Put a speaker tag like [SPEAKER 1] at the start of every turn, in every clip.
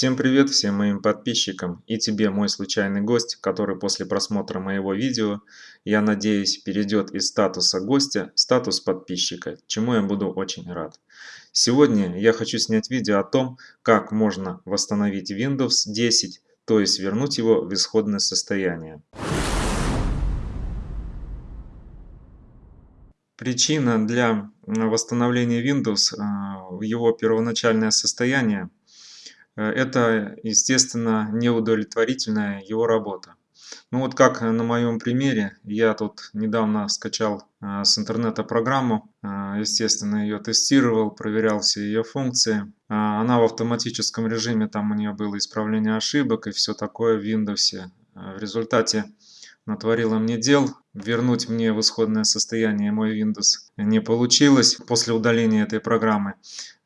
[SPEAKER 1] Всем привет всем моим подписчикам и тебе мой случайный гость, который после просмотра моего видео, я надеюсь, перейдет из статуса гостя в статус подписчика, чему я буду очень рад. Сегодня я хочу снять видео о том, как можно восстановить Windows 10, то есть вернуть его в исходное состояние. Причина для восстановления Windows в его первоначальное состояние Э, это, естественно, неудовлетворительная его работа. Ну вот как на моем примере, я тут недавно скачал э, с интернета программу, э, естественно ее тестировал, проверял все ее функции. Она в автоматическом режиме, там у нее было исправление ошибок и все такое в Windows. В результате натворила мне дел, вернуть мне в исходное состояние мой Windows не получилось после удаления этой программы.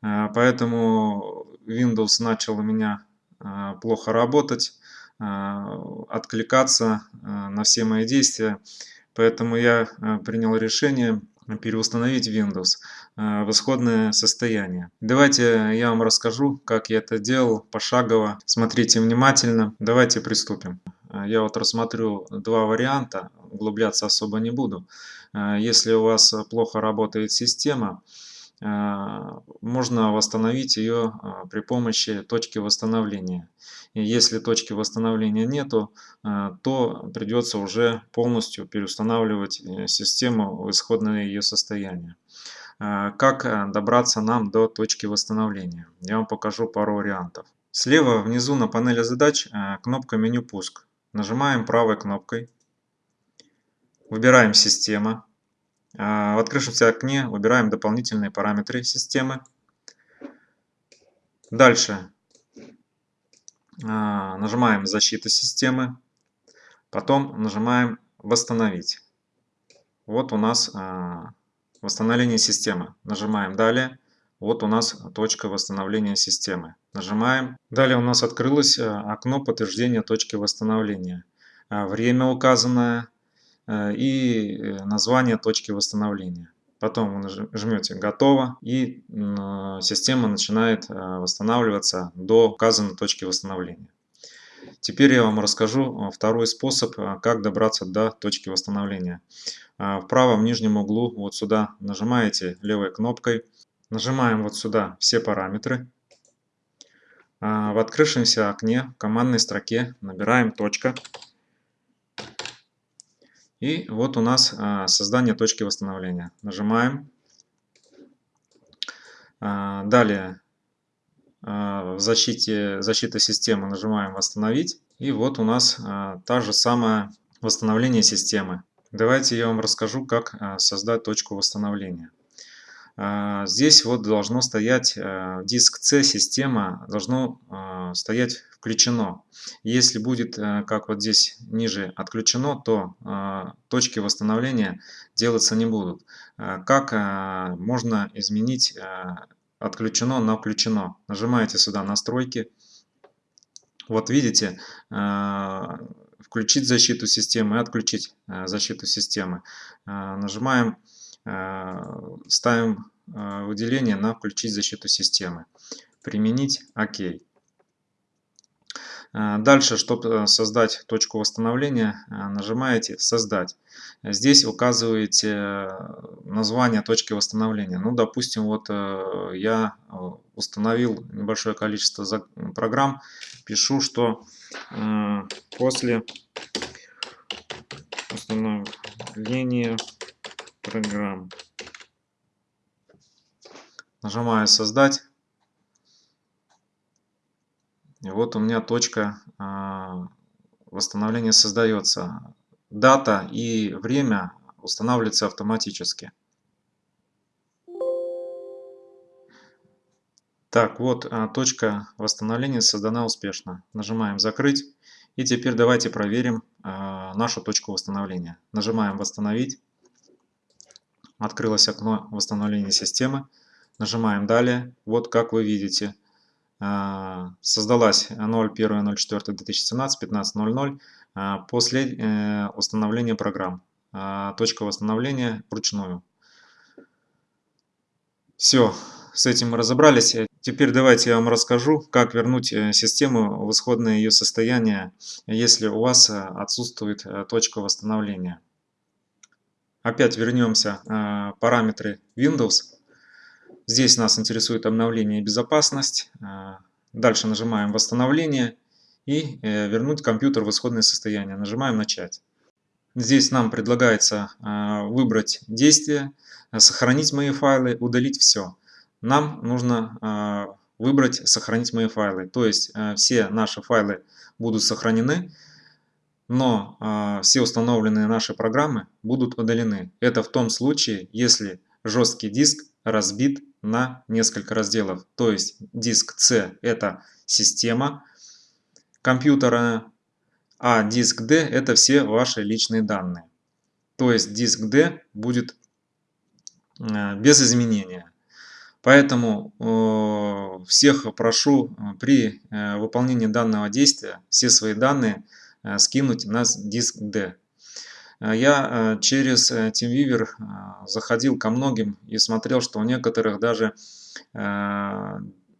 [SPEAKER 1] Поэтому Windows начал у меня а, плохо работать, а, откликаться а, на все мои действия. Поэтому я принял решение переустановить Windows в исходное состояние. Давайте я вам расскажу, как я это делал пошагово. Смотрите внимательно. Давайте приступим. Я вот рассмотрю два варианта, углубляться особо не буду. Если у вас плохо работает система, можно восстановить ее а, при помощи точки восстановления. И если точки восстановления нету, а, то придется уже полностью переустанавливать э, систему в исходное ее состояние. Как добраться нам до точки восстановления? Я вам покажу пару вариантов. Слева внизу на панели задач кнопка меню пуск. Нажимаем правой кнопкой. Выбираем система. А, в открывшемся окне выбираем дополнительные параметры системы. Дальше а, нажимаем «Защита системы». Потом нажимаем «Восстановить». Вот у нас а, восстановление системы. Нажимаем «Далее». Вот у нас точка восстановления системы. Нажимаем. Далее у нас открылось окно подтверждения точки восстановления. Время указанное, и э, название точки восстановления. Потом вы жмете «Готово» и система начинает э, восстанавливаться до указанной точки восстановления. Теперь я вам расскажу второй способ, как добраться до точки восстановления. В правом нижнем углу вот сюда нажимаете левой кнопкой, нажимаем вот сюда все параметры. В открывшемся окне в командной строке набираем точка. И вот у нас а, создание точки восстановления. Нажимаем. А, далее а, в защите, защита системы нажимаем «Восстановить». И вот у нас та же самое восстановление системы. Давайте я вам расскажу, как создать точку восстановления. Здесь вот должно стоять диск C система, должно стоять включено. Если будет, э, как вот здесь ниже, отключено, то э, точки восстановления делаться не будут. Э, как можно изменить отключено на включено? Нажимаете сюда настройки. Вот видите, включить защиту системы отключить защиту системы. Нажимаем, ставим выделение на включить защиту системы. Применить ОК. Э, дальше, чтобы э, создать точку восстановления, э, нажимаете «Создать». Здесь указываете название точки восстановления. Ну, допустим, вот я установил небольшое количество программ. Пишу, что после установления программ нажимаю «Создать». И вот у меня точка а, восстановления создается. Дата и время устанавливается автоматически. Так, вот а, точка восстановления создана успешно. Нажимаем «Закрыть». И теперь давайте проверим а, нашу точку восстановления. Нажимаем «Восстановить». Открылось окно восстановления системы. Нажимаем «Далее». Вот как вы видите, а, создалась 01.04.2017, 15.00 а, после э, установления программ. А, точка восстановления вручную. Все, с этим мы разобрались. Теперь давайте я вам расскажу, как вернуть э, систему в исходное ее состояние, если у вас э, отсутствует э, точка восстановления. Опять вернемся в параметры Windows. Здесь нас интересует обновление и безопасность. Дальше нажимаем «Восстановление» и вернуть компьютер в исходное состояние. Нажимаем «Начать». Здесь нам предлагается выбрать действие, сохранить мои файлы, удалить все нам нужно а, выбрать «Сохранить мои файлы». То есть а, все наши файлы будут сохранены, но а, все установленные наши программы будут удалены. Это в том случае, если жесткий диск разбит на несколько разделов. То есть диск C – это система компьютера, а диск D – это все ваши личные данные. То есть диск D будет без изменения. Поэтому э, всех прошу э, при э, выполнении данного действия все свои данные скинуть на диск D. Я через TeamViewer заходил ко многим и смотрел, что у некоторых даже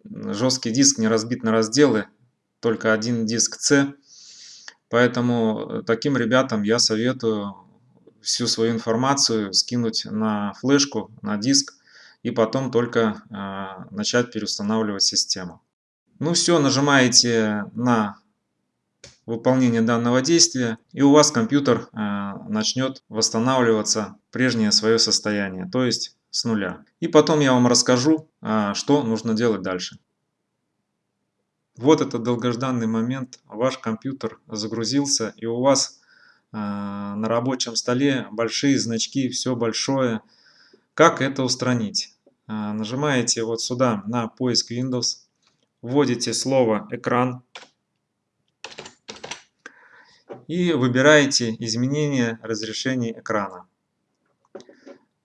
[SPEAKER 1] жесткий диск не разбит на разделы, только один диск C. Поэтому таким ребятам я советую всю свою информацию скинуть на флешку, на диск, и потом только начать переустанавливать систему. Ну все, нажимаете на выполнение данного действия, и у вас компьютер а, начнет восстанавливаться прежнее свое состояние, то есть с нуля. И потом я вам расскажу, а, что нужно делать дальше. Вот этот долгожданный момент, ваш компьютер загрузился, и у вас на рабочем столе большие значки, все большое. Как это устранить? Нажимаете вот сюда на поиск Windows, вводите слово «экран» и выбираете изменение разрешения экрана.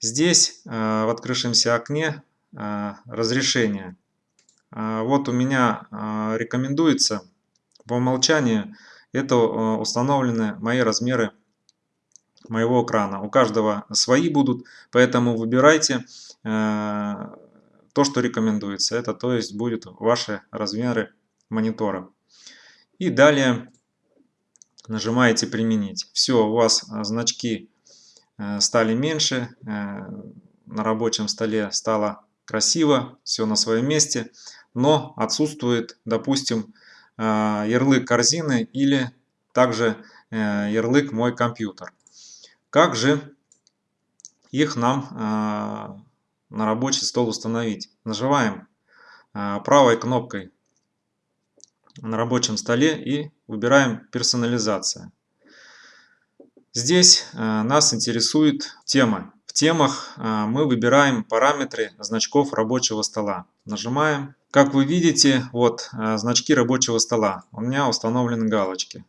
[SPEAKER 1] Здесь а, в открывшемся окне а, разрешение. Вот у меня рекомендуется по умолчанию это установлены мои размеры моего экрана. У каждого свои будут, поэтому выбирайте э, то, что рекомендуется. Это то есть будет ваши размеры монитора. И далее нажимаете применить. Все, у вас значки э, стали меньше, э, на рабочем столе стало красиво, все на своем месте, но отсутствует, допустим, ярлык корзины или также ярлык мой компьютер. Как же их нам а, на рабочий стол установить? Нажимаем а, правой кнопкой на рабочем столе и выбираем персонализация. Здесь а, нас интересует тема. В темах мы выбираем параметры значков рабочего стола. Нажимаем. Как вы видите, вот значки рабочего стола. У меня установлены галочки.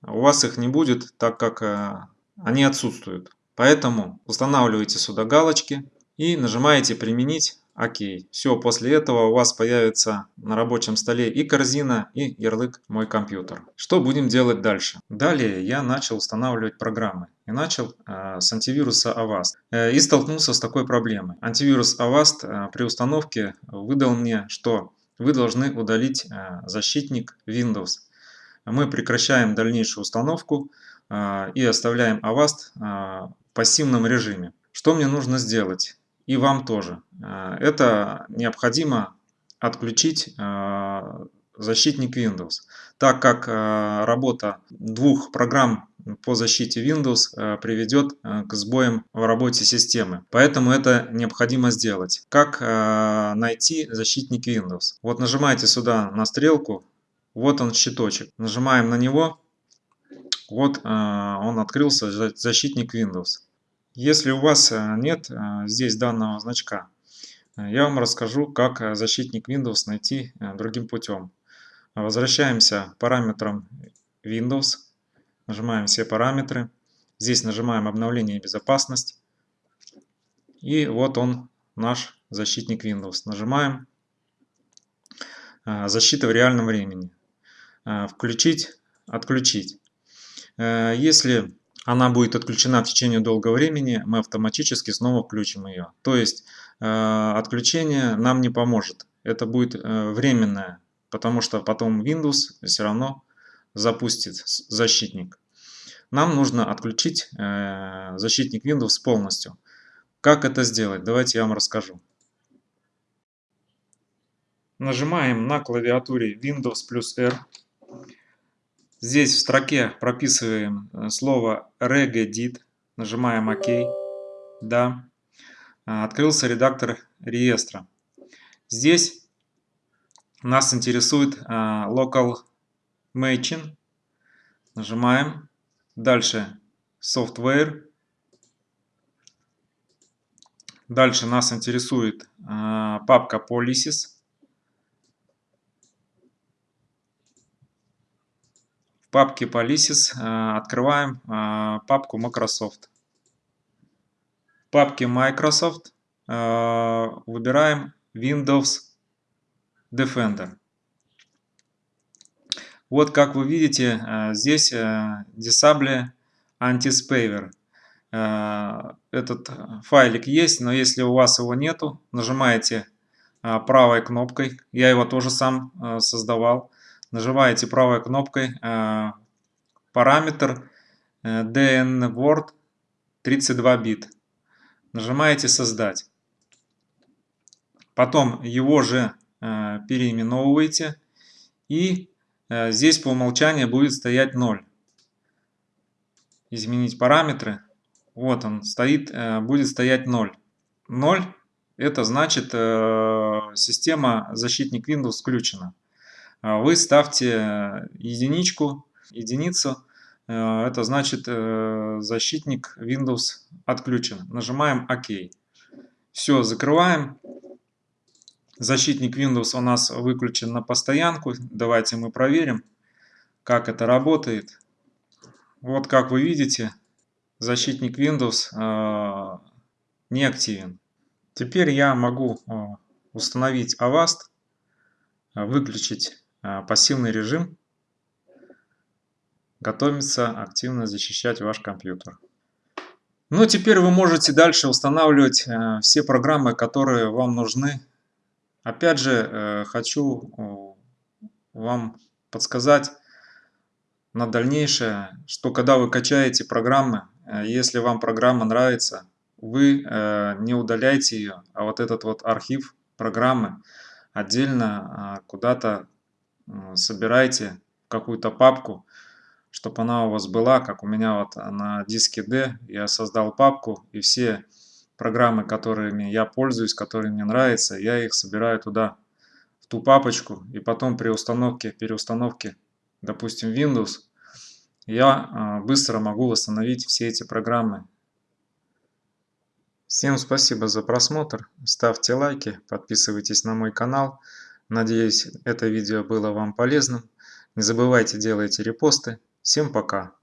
[SPEAKER 1] У вас их не будет, так как они отсутствуют. Поэтому устанавливаете сюда галочки и нажимаете «Применить». Окей. Все, после этого у вас появится на рабочем столе и корзина, и ярлык «Мой компьютер». Что будем делать дальше? Далее я начал устанавливать программы. И начал э, с антивируса Avast. Э, и столкнулся с такой проблемой. Антивирус Avast э, при установке выдал мне, что вы должны удалить э, защитник Windows. Мы прекращаем дальнейшую установку а, и оставляем Avast а, в пассивном режиме. Что мне нужно сделать? И вам тоже. А, это необходимо отключить защитник Windows, так как работа двух программ по защите Windows приведет к сбоям в работе системы. Поэтому это необходимо сделать. Как найти защитник Windows? Вот нажимаете сюда на стрелку, вот он щиточек. Нажимаем на него, вот он открылся, защитник Windows. Если у вас а, нет а, здесь данного значка, я вам расскажу, как защитник Windows найти другим путем. Возвращаемся к параметрам Windows, нажимаем все параметры. Здесь нажимаем обновление и безопасность. И вот он, наш защитник Windows. Нажимаем защита в реальном времени. Включить, отключить. Э, если она будет отключена в течение долгого времени, мы автоматически снова включим ее. То есть э, отключение нам не поможет. это будет э, временное, потому что потом Windows все равно запустит защитник. Нам нужно отключить э, защитник Windows полностью. Как это сделать? Давайте я вам расскажу. Нажимаем на клавиатуре Windows плюс R. Здесь в строке прописываем э, слово regedit. Нажимаем ОК. Да. А, открылся редактор реестра. Здесь нас интересует а, local matching. Нажимаем. Дальше software. Дальше нас интересует а, папка policies. Папке policies открываем папку Microsoft папке Microsoft э, выбираем Windows Defender. Вот как вы видите, э, здесь э, Disable Anti-Spaver. Этот файлик есть, но если у вас его нету, нажимаете правой кнопкой, я его тоже сам создавал, нажимаете правой кнопкой параметр DNWord 32 бит нажимаете «Создать». Потом его же э, переименовываете. И э, здесь по умолчанию будет стоять 0. Изменить параметры. Вот он стоит, э, будет стоять 0. 0 это значит система защитник Windows включена. Вы ставьте единичку, единицу Э, это значит э, защитник Windows отключен. Нажимаем ОК. Все, закрываем. Защитник Windows у нас выключен на постоянку. Давайте мы проверим, как это работает. Вот как вы видите, защитник Windows э, не активен. Теперь я могу установить Avast, выключить пассивный режим готовится активно защищать ваш компьютер. Ну, теперь вы можете дальше устанавливать э, все программы, которые вам нужны. Опять же, э, хочу вам подсказать на дальнейшее, что когда вы качаете программы, э, если вам программа нравится, вы не удаляйте ее, а вот этот вот архив программы отдельно э, куда-то собирайте какую-то папку, чтобы она у вас была, как у меня вот на диске D. Я создал папку, и все программы, которыми я пользуюсь, которые мне нравятся, я их собираю туда, в ту папочку, и потом при установке, переустановке, допустим, Windows, я а, быстро могу восстановить все эти программы. Всем спасибо за просмотр, ставьте лайки, подписывайтесь на мой канал. Надеюсь, это видео было вам полезным. Не забывайте делайте репосты. Всем пока!